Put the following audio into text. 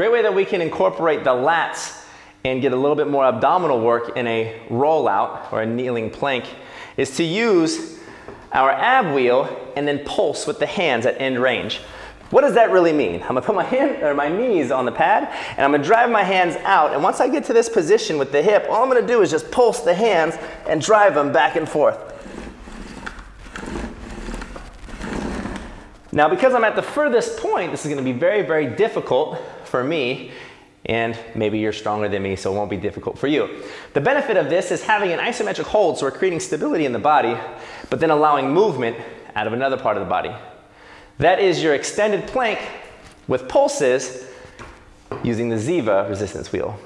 Great way that we can incorporate the lats and get a little bit more abdominal work in a rollout or a kneeling plank is to use our ab wheel and then pulse with the hands at end range. What does that really mean? I'm gonna put my hand or my knees on the pad and I'm gonna drive my hands out and once I get to this position with the hip, all I'm gonna do is just pulse the hands and drive them back and forth. Now because I'm at the furthest point, this is gonna be very, very difficult for me and maybe you're stronger than me, so it won't be difficult for you. The benefit of this is having an isometric hold, so we're creating stability in the body, but then allowing movement out of another part of the body. That is your extended plank with pulses using the Ziva resistance wheel.